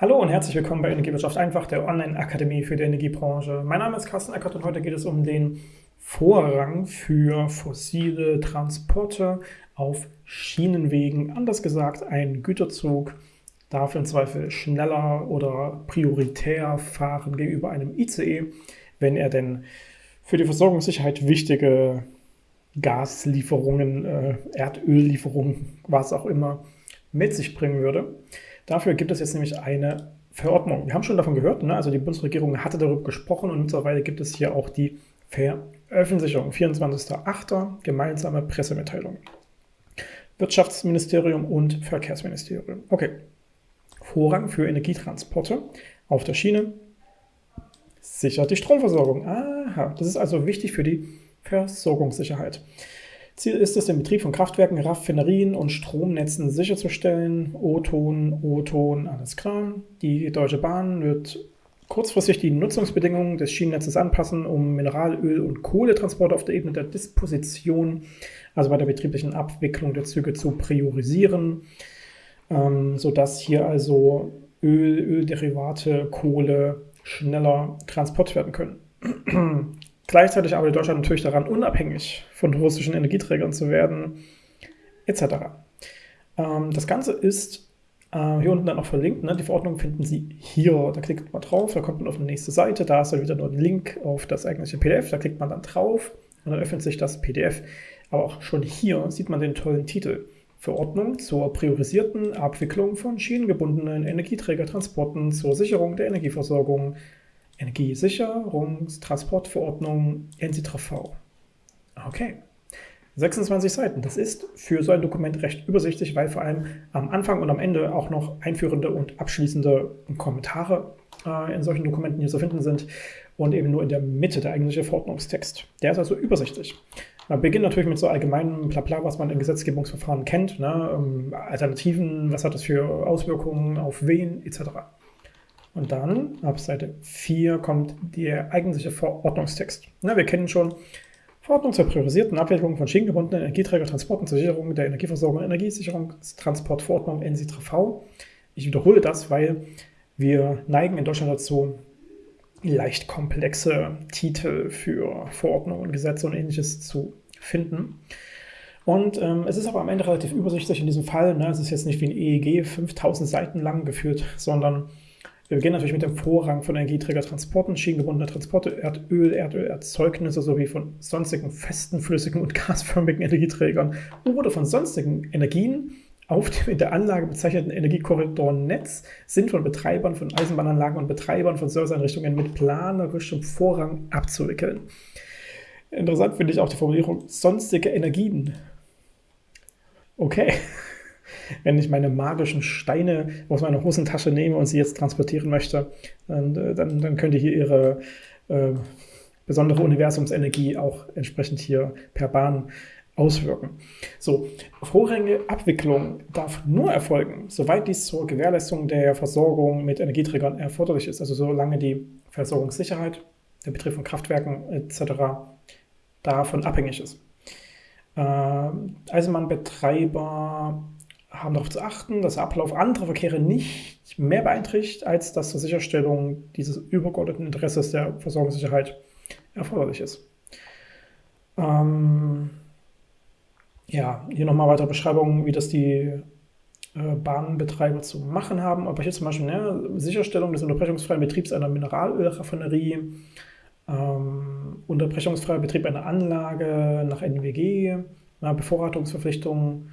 Hallo und herzlich willkommen bei Energiewirtschaft einfach, der Online-Akademie für die Energiebranche. Mein Name ist Carsten Eckert und heute geht es um den Vorrang für fossile Transporte auf Schienenwegen. Anders gesagt, ein Güterzug darf im Zweifel schneller oder prioritär fahren gegenüber einem ICE, wenn er denn für die Versorgungssicherheit wichtige Gaslieferungen, äh, Erdöllieferungen, was auch immer, mit sich bringen würde. Dafür gibt es jetzt nämlich eine Verordnung. Wir haben schon davon gehört, ne? also die Bundesregierung hatte darüber gesprochen und mittlerweile gibt es hier auch die Veröffentlichung. 24.08. gemeinsame Pressemitteilung. Wirtschaftsministerium und Verkehrsministerium. Okay. Vorrang für Energietransporte auf der Schiene sichert die Stromversorgung. Aha, das ist also wichtig für die Versorgungssicherheit. Ziel ist es, den Betrieb von Kraftwerken, Raffinerien und Stromnetzen sicherzustellen. O-Ton, O-Ton, alles klar. Die Deutsche Bahn wird kurzfristig die Nutzungsbedingungen des Schienennetzes anpassen, um Mineralöl- und Kohletransporte auf der Ebene der Disposition, also bei der betrieblichen Abwicklung der Züge zu priorisieren, ähm, sodass hier also Öl, Ölderivate, Kohle schneller transportiert werden können. Gleichzeitig arbeitet Deutschland natürlich daran, unabhängig von russischen Energieträgern zu werden, etc. Ähm, das Ganze ist äh, hier unten dann auch verlinkt. Ne? Die Verordnung finden Sie hier. Da klickt man drauf, da kommt man auf die nächste Seite. Da ist dann wieder nur ein Link auf das eigentliche PDF. Da klickt man dann drauf und dann öffnet sich das PDF. Aber auch schon hier sieht man den tollen Titel. Verordnung zur priorisierten Abwicklung von schienengebundenen Energieträgertransporten zur Sicherung der Energieversorgung Energiesicherungstransportverordnung NCTV. Okay. 26 Seiten. Das ist für so ein Dokument recht übersichtlich, weil vor allem am Anfang und am Ende auch noch einführende und abschließende Kommentare äh, in solchen Dokumenten hier zu finden sind und eben nur in der Mitte der eigentliche Verordnungstext. Der ist also übersichtlich. Man beginnt natürlich mit so allgemeinem Blabla, was man in Gesetzgebungsverfahren kennt, ne? Ähm, Alternativen, was hat das für Auswirkungen auf wen, etc. Und dann, ab Seite 4, kommt der eigentliche Verordnungstext. Na, wir kennen schon Verordnung zur priorisierten Abwicklung von schienengebundenen Energieträgertransporten zur Sicherung der Energieversorgung Energiesicherungstransportverordnung NSITV. Ich wiederhole das, weil wir neigen in Deutschland dazu, leicht komplexe Titel für Verordnungen, Gesetze und ähnliches zu finden. Und ähm, es ist aber am Ende relativ übersichtlich in diesem Fall. Ne? Es ist jetzt nicht wie ein EEG 5000 Seiten lang geführt, sondern wir beginnen natürlich mit dem Vorrang von Energieträgertransporten, schienengebundene Transporte, Erdöl, Erdölerzeugnisse sowie von sonstigen festen, flüssigen und gasförmigen Energieträgern oder von sonstigen Energien auf dem in der Anlage bezeichneten Energiekorridornetz sind von Betreibern von Eisenbahnanlagen und Betreibern von Serviceeinrichtungen mit planerischem Vorrang abzuwickeln. Interessant finde ich auch die Formulierung sonstige Energien. Okay wenn ich meine magischen Steine aus meiner Hosentasche nehme und sie jetzt transportieren möchte, dann, äh, dann, dann könnte hier ihre äh, besondere Universumsenergie auch entsprechend hier per Bahn auswirken. So, vorrangige Abwicklung darf nur erfolgen, soweit dies zur Gewährleistung der Versorgung mit Energieträgern erforderlich ist, also solange die Versorgungssicherheit, der Betrieb von Kraftwerken etc. davon abhängig ist. Äh, Eisenbahnbetreiber haben darauf zu achten, dass der Ablauf anderer Verkehre nicht mehr beeinträchtigt, als das zur Sicherstellung dieses übergeordneten Interesses der Versorgungssicherheit erforderlich ist. Ähm, ja, hier nochmal weitere Beschreibungen, wie das die äh, Bahnbetreiber zu machen haben. Aber hier zum Beispiel ne, Sicherstellung des unterbrechungsfreien Betriebs einer Mineralölraffinerie, ähm, unterbrechungsfreier Betrieb einer Anlage nach NWG, na, Bevorratungsverpflichtungen,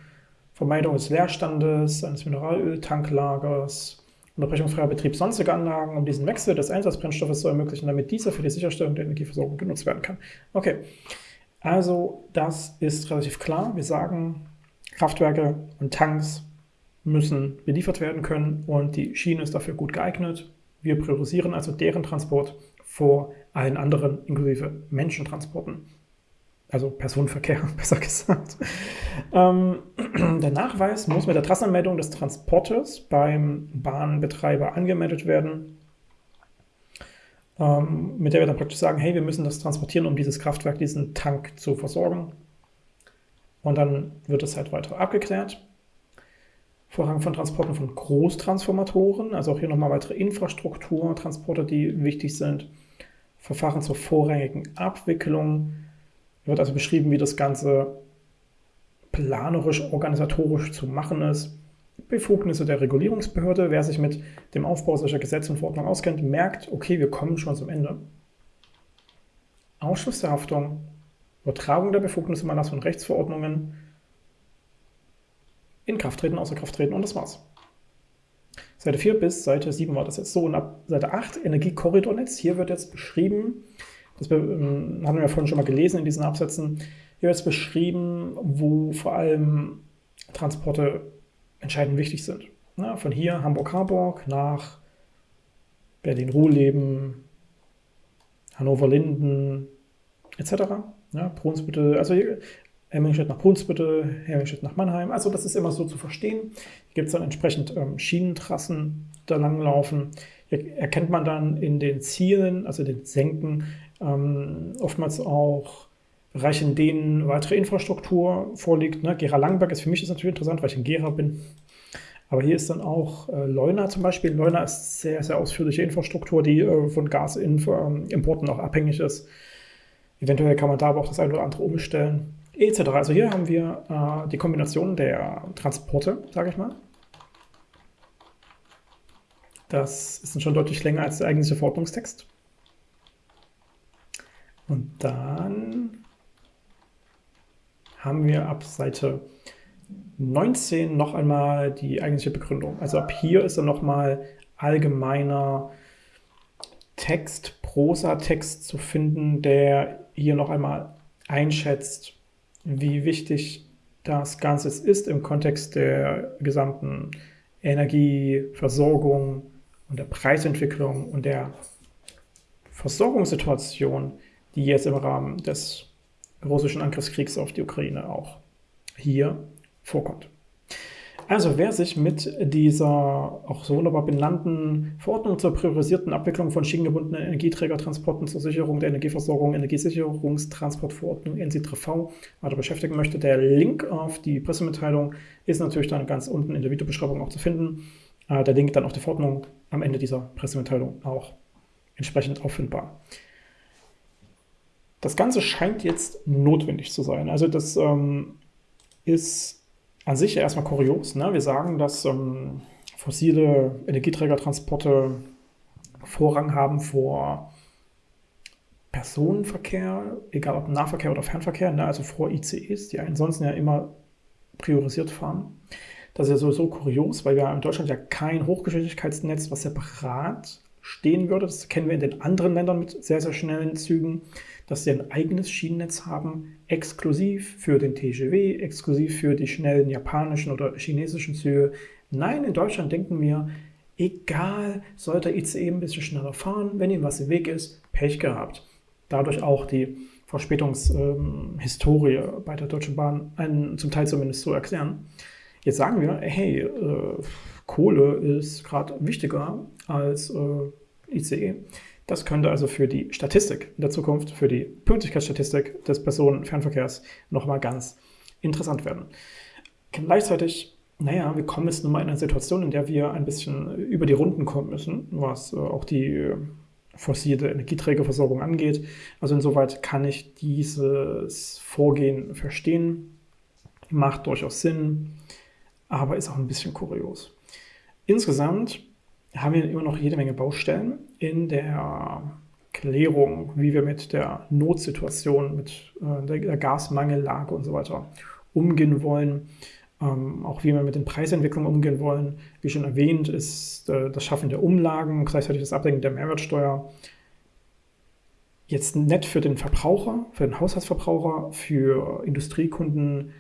Vermeidung des Leerstandes eines Mineralöltanklagers, unterbrechungsfreier Betrieb sonstiger Anlagen, um diesen Wechsel des Einsatzbrennstoffes zu ermöglichen, damit dieser für die Sicherstellung der Energieversorgung genutzt werden kann. Okay, also das ist relativ klar. Wir sagen, Kraftwerke und Tanks müssen beliefert werden können und die Schiene ist dafür gut geeignet. Wir priorisieren also deren Transport vor allen anderen, inklusive Menschentransporten also Personenverkehr, besser gesagt. Ähm, der Nachweis muss mit der Trassenanmeldung des Transporters beim Bahnbetreiber angemeldet werden, ähm, mit der wir dann praktisch sagen, hey, wir müssen das transportieren, um dieses Kraftwerk, diesen Tank zu versorgen. Und dann wird es halt weiter abgeklärt. Vorrang von Transporten von Großtransformatoren, also auch hier nochmal weitere Infrastruktur, Transporte, die wichtig sind. Verfahren zur vorrangigen Abwicklung. Wird also beschrieben, wie das Ganze planerisch, organisatorisch zu machen ist. Befugnisse der Regulierungsbehörde. Wer sich mit dem Aufbau solcher Gesetze und Verordnungen auskennt, merkt, okay, wir kommen schon zum Ende. Ausschluss der Haftung, Übertragung der Befugnisse im Erlass von Rechtsverordnungen, Inkrafttreten, Außerkrafttreten und das war's. Seite 4 bis Seite 7 war das jetzt so. Und ab Seite 8, Energiekorridornetz, hier wird jetzt beschrieben, das ähm, haben wir vorhin schon mal gelesen in diesen Absätzen, hier wird jetzt beschrieben, wo vor allem Transporte entscheidend wichtig sind. Na, von hier Hamburg-Harburg nach Berlin-Ruhleben, Hannover-Linden etc. Ja, Brunsbüttel, also Hemmingstedt nach Brunsbüttel, Hemmingstedt nach Mannheim. Also das ist immer so zu verstehen. Hier gibt es dann entsprechend ähm, Schienentrassen, die da langlaufen. Hier erkennt man dann in den Zielen, also den Senken, ähm, oftmals auch Bereiche, in denen weitere Infrastruktur vorliegt. Ne? Gera Langberg ist für mich ist natürlich interessant, weil ich in Gera bin. Aber hier ist dann auch äh, Leuna zum Beispiel. Leuna ist sehr, sehr ausführliche Infrastruktur, die äh, von Gasimporten auch abhängig ist. Eventuell kann man da aber auch das eine oder andere umstellen etc. Also hier haben wir äh, die Kombination der Transporte, sage ich mal. Das ist dann schon deutlich länger als der eigentliche Verordnungstext. Und dann haben wir ab Seite 19 noch einmal die eigentliche Begründung. Also ab hier ist dann nochmal allgemeiner Text, Prosa-Text zu finden, der hier noch einmal einschätzt, wie wichtig das Ganze ist im Kontext der gesamten Energieversorgung und der Preisentwicklung und der Versorgungssituation, die jetzt im Rahmen des russischen Angriffskriegs auf die Ukraine auch hier vorkommt. Also wer sich mit dieser auch so wunderbar benannten Verordnung zur priorisierten Abwicklung von schienengebundenen Energieträgertransporten zur Sicherung der Energieversorgung, Energiesicherungstransportverordnung NC3V weiter beschäftigen möchte, der Link auf die Pressemitteilung ist natürlich dann ganz unten in der Videobeschreibung auch zu finden. Äh, der Link dann auf die Verordnung am Ende dieser Pressemitteilung auch entsprechend auffindbar. Das Ganze scheint jetzt notwendig zu sein. Also das ähm, ist an sich ja erstmal kurios. Ne? Wir sagen, dass ähm, fossile Energieträgertransporte Vorrang haben vor Personenverkehr, egal ob Nahverkehr oder Fernverkehr, ne? also vor ICEs, die ansonsten ja immer priorisiert fahren. Das ist ja sowieso kurios, weil wir in Deutschland ja kein Hochgeschwindigkeitsnetz, was separat stehen würde. Das kennen wir in den anderen Ländern mit sehr, sehr schnellen Zügen, dass sie ein eigenes Schienennetz haben, exklusiv für den TGW, exklusiv für die schnellen japanischen oder chinesischen Züge. Nein, in Deutschland denken wir, egal, sollte ICE ein bisschen schneller fahren, wenn ihm was im Weg ist, Pech gehabt. Dadurch auch die Verspätungshistorie ähm, bei der Deutschen Bahn einen, zum Teil zumindest zu erklären. Jetzt sagen wir, hey, äh, Kohle ist gerade wichtiger als äh, ICE. Das könnte also für die Statistik in der Zukunft, für die Pünktlichkeitsstatistik des Personenfernverkehrs nochmal ganz interessant werden. Gleichzeitig, naja, wir kommen jetzt nun mal in eine Situation, in der wir ein bisschen über die Runden kommen müssen, was äh, auch die äh, fossile Energieträgerversorgung angeht. Also insoweit kann ich dieses Vorgehen verstehen, macht durchaus Sinn, aber ist auch ein bisschen kurios. Insgesamt haben wir immer noch jede Menge Baustellen in der Klärung, wie wir mit der Notsituation, mit äh, der Gasmangellage und so weiter umgehen wollen. Ähm, auch wie wir mit den Preisentwicklungen umgehen wollen. Wie schon erwähnt, ist äh, das Schaffen der Umlagen, gleichzeitig das Abdenken der Mehrwertsteuer jetzt nett für den Verbraucher, für den Haushaltsverbraucher, für Industriekunden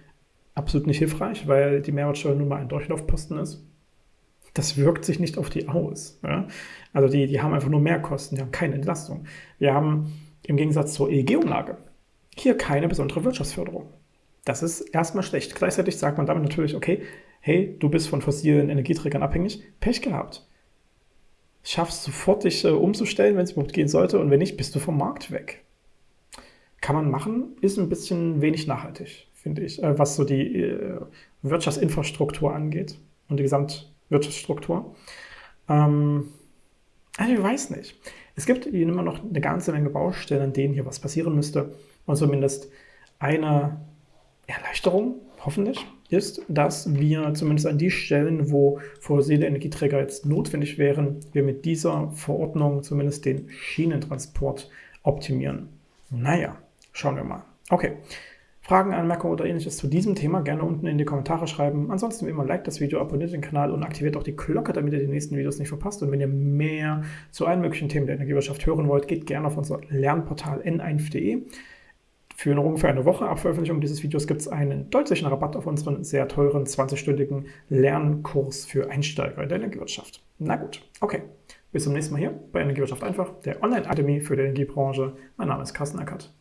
absolut nicht hilfreich, weil die Mehrwertsteuer nun mal ein Durchlaufposten ist das wirkt sich nicht auf die aus. Ja? Also die, die haben einfach nur Mehrkosten, die haben keine Entlastung. Wir haben im Gegensatz zur EEG-Umlage hier keine besondere Wirtschaftsförderung. Das ist erstmal schlecht. Gleichzeitig sagt man damit natürlich, okay, hey, du bist von fossilen Energieträgern abhängig, Pech gehabt. Schaffst sofort, dich äh, umzustellen, wenn es überhaupt gehen sollte, und wenn nicht, bist du vom Markt weg. Kann man machen, ist ein bisschen wenig nachhaltig, finde ich, äh, was so die äh, Wirtschaftsinfrastruktur angeht. und die Gesamtwirtschaftsstruktur. Ähm, also ich weiß nicht. Es gibt immer noch eine ganze Menge Baustellen, an denen hier was passieren müsste. Und zumindest eine Erleichterung, hoffentlich, ist, dass wir zumindest an die Stellen, wo fossile Energieträger jetzt notwendig wären, wir mit dieser Verordnung zumindest den Schienentransport optimieren. Naja, schauen wir mal. Okay. Fragen, Anmerkungen oder ähnliches zu diesem Thema gerne unten in die Kommentare schreiben. Ansonsten wie immer like das Video, abonniert den Kanal und aktiviert auch die Glocke, damit ihr die nächsten Videos nicht verpasst. Und wenn ihr mehr zu allen möglichen Themen der Energiewirtschaft hören wollt, geht gerne auf unser Lernportal n1.de. Für ungefähr eine Woche ab Veröffentlichung dieses Videos gibt es einen deutlichen Rabatt auf unseren sehr teuren 20-stündigen Lernkurs für Einsteiger in der Energiewirtschaft. Na gut, okay. Bis zum nächsten Mal hier bei Energiewirtschaft einfach, der Online-Akademie für die Energiebranche. Mein Name ist Carsten Eckert.